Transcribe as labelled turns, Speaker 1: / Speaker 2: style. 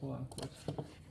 Speaker 1: quote unquote.